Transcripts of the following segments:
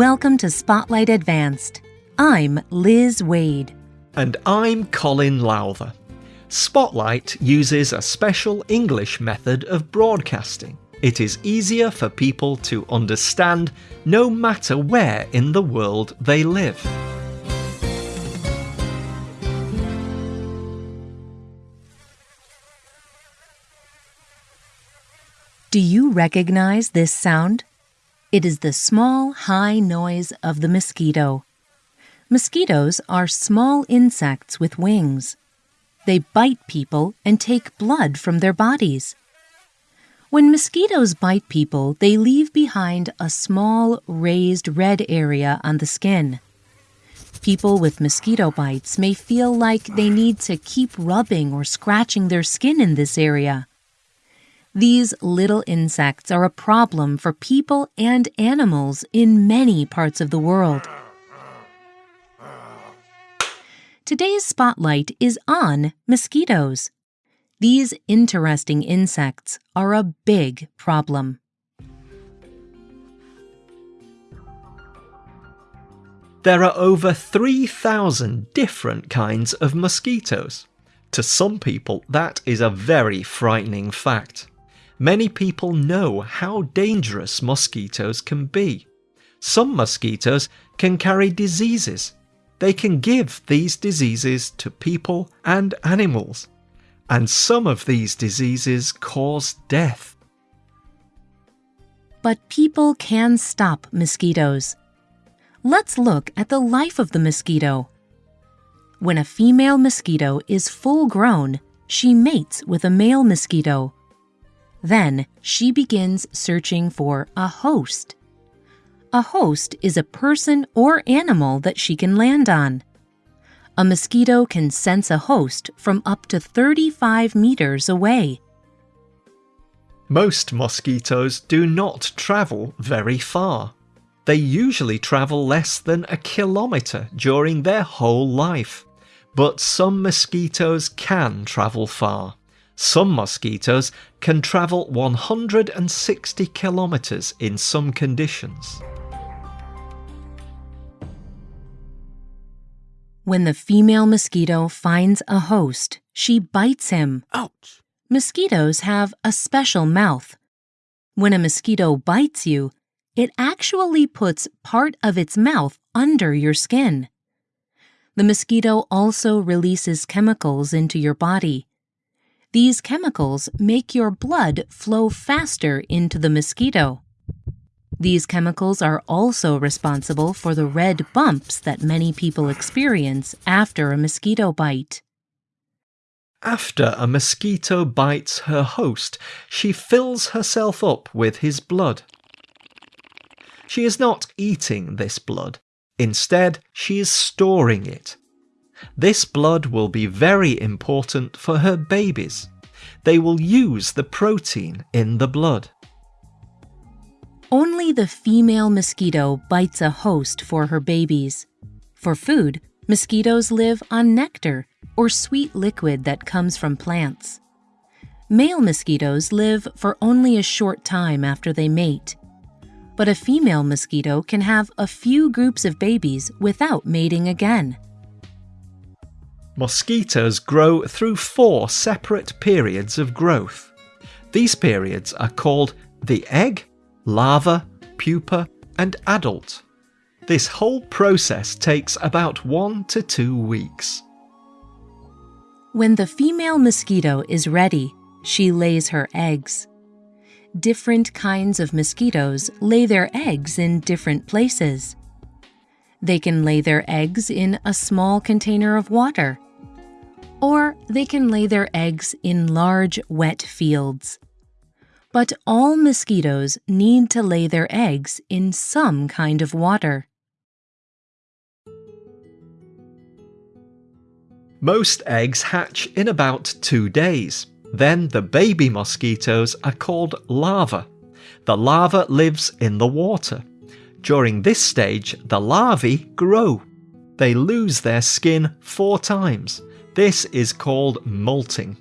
Welcome to Spotlight Advanced. I'm Liz Waid. And I'm Colin Lowther. Spotlight uses a special English method of broadcasting. It is easier for people to understand no matter where in the world they live. Do you recognize this sound? It is the small, high noise of the mosquito. Mosquitoes are small insects with wings. They bite people and take blood from their bodies. When mosquitoes bite people, they leave behind a small, raised red area on the skin. People with mosquito bites may feel like they need to keep rubbing or scratching their skin in this area. These little insects are a problem for people and animals in many parts of the world. Today's spotlight is on mosquitoes. These interesting insects are a big problem. There are over 3,000 different kinds of mosquitoes. To some people, that is a very frightening fact. Many people know how dangerous mosquitoes can be. Some mosquitoes can carry diseases. They can give these diseases to people and animals. And some of these diseases cause death. But people can stop mosquitoes. Let's look at the life of the mosquito. When a female mosquito is full grown, she mates with a male mosquito. Then she begins searching for a host. A host is a person or animal that she can land on. A mosquito can sense a host from up to 35 meters away. Most mosquitoes do not travel very far. They usually travel less than a kilometre during their whole life. But some mosquitoes can travel far. Some mosquitoes can travel 160 kilometres in some conditions. When the female mosquito finds a host, she bites him. Ouch! Mosquitoes have a special mouth. When a mosquito bites you, it actually puts part of its mouth under your skin. The mosquito also releases chemicals into your body. These chemicals make your blood flow faster into the mosquito. These chemicals are also responsible for the red bumps that many people experience after a mosquito bite. After a mosquito bites her host, she fills herself up with his blood. She is not eating this blood. Instead, she is storing it. This blood will be very important for her babies. They will use the protein in the blood. Only the female mosquito bites a host for her babies. For food, mosquitoes live on nectar or sweet liquid that comes from plants. Male mosquitoes live for only a short time after they mate. But a female mosquito can have a few groups of babies without mating again. Mosquitoes grow through four separate periods of growth. These periods are called the egg, larva, pupa, and adult. This whole process takes about one to two weeks. When the female mosquito is ready, she lays her eggs. Different kinds of mosquitoes lay their eggs in different places. They can lay their eggs in a small container of water or they can lay their eggs in large, wet fields. But all mosquitoes need to lay their eggs in some kind of water. Most eggs hatch in about two days. Then the baby mosquitoes are called larvae. The larva lives in the water. During this stage, the larvae grow. They lose their skin four times. This is called molting.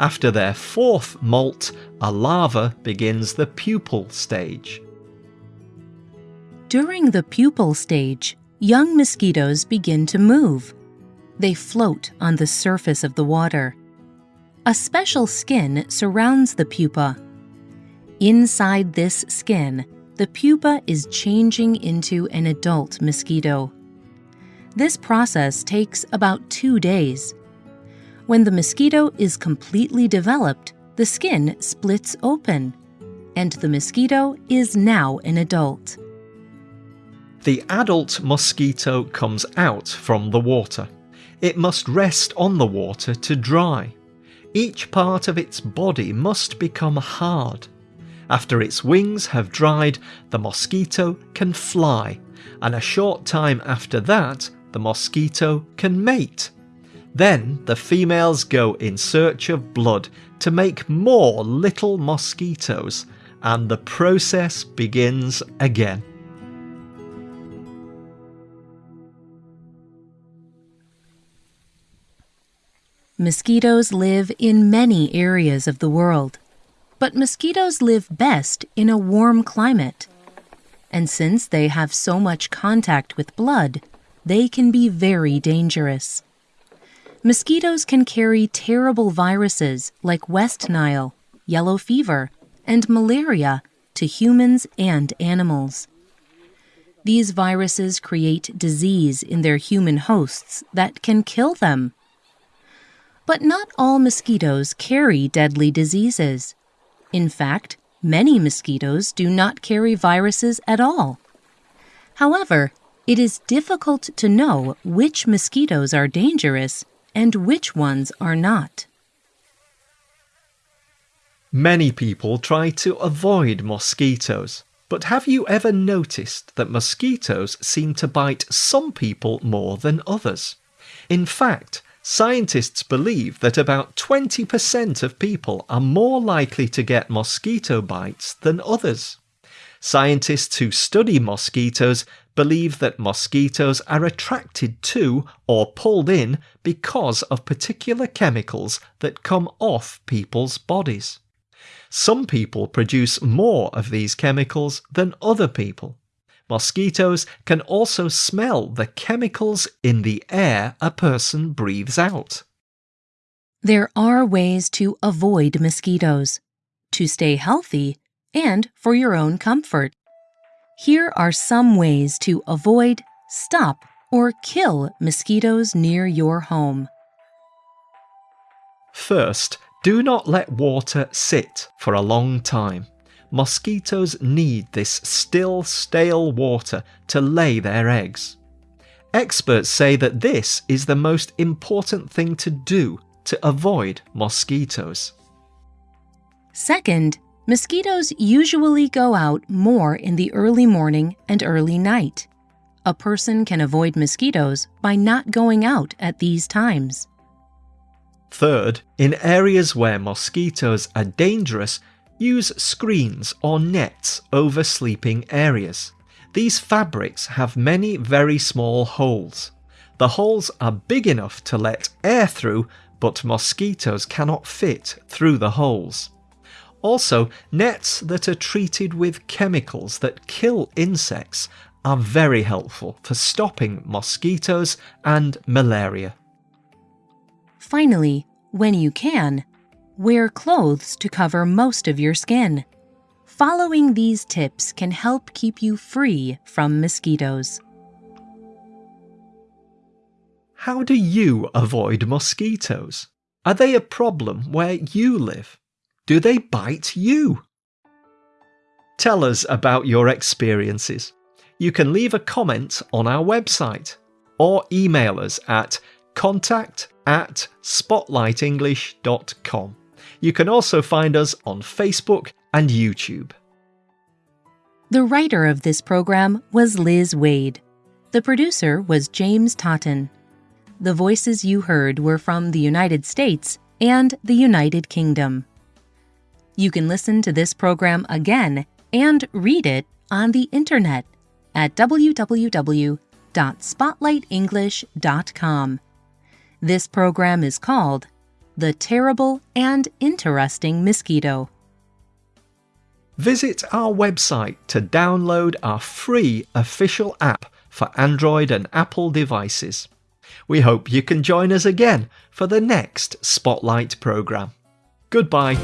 After their fourth molt, a larva begins the pupal stage. During the pupal stage, young mosquitoes begin to move. They float on the surface of the water. A special skin surrounds the pupa. Inside this skin, the pupa is changing into an adult mosquito. This process takes about two days. When the mosquito is completely developed, the skin splits open, and the mosquito is now an adult. The adult mosquito comes out from the water. It must rest on the water to dry. Each part of its body must become hard. After its wings have dried, the mosquito can fly, and a short time after that, the mosquito can mate. Then the females go in search of blood to make more little mosquitoes, and the process begins again. Mosquitoes live in many areas of the world, but mosquitoes live best in a warm climate. And since they have so much contact with blood, they can be very dangerous. Mosquitoes can carry terrible viruses like West Nile, yellow fever, and malaria to humans and animals. These viruses create disease in their human hosts that can kill them. But not all mosquitoes carry deadly diseases. In fact, many mosquitoes do not carry viruses at all. However, it is difficult to know which mosquitoes are dangerous and which ones are not. Many people try to avoid mosquitoes, but have you ever noticed that mosquitoes seem to bite some people more than others? In fact, Scientists believe that about 20% of people are more likely to get mosquito bites than others. Scientists who study mosquitoes believe that mosquitoes are attracted to or pulled in because of particular chemicals that come off people's bodies. Some people produce more of these chemicals than other people. Mosquitoes can also smell the chemicals in the air a person breathes out. There are ways to avoid mosquitoes, to stay healthy, and for your own comfort. Here are some ways to avoid, stop, or kill mosquitoes near your home. First, do not let water sit for a long time. Mosquitoes need this still, stale water to lay their eggs. Experts say that this is the most important thing to do to avoid mosquitoes. Second, mosquitoes usually go out more in the early morning and early night. A person can avoid mosquitoes by not going out at these times. Third, in areas where mosquitoes are dangerous, Use screens or nets over sleeping areas. These fabrics have many very small holes. The holes are big enough to let air through, but mosquitoes cannot fit through the holes. Also, nets that are treated with chemicals that kill insects are very helpful for stopping mosquitoes and malaria. Finally, when you can, Wear clothes to cover most of your skin. Following these tips can help keep you free from mosquitoes. How do you avoid mosquitoes? Are they a problem where you live? Do they bite you? Tell us about your experiences. You can leave a comment on our website or email us at contact at spotlightenglish.com. You can also find us on Facebook and YouTube. The writer of this program was Liz Waid. The producer was James Totten. The voices you heard were from the United States and the United Kingdom. You can listen to this program again and read it on the internet at www.spotlightenglish.com. This program is called the terrible and interesting mosquito. Visit our website to download our free official app for Android and Apple devices. We hope you can join us again for the next Spotlight programme. Goodbye.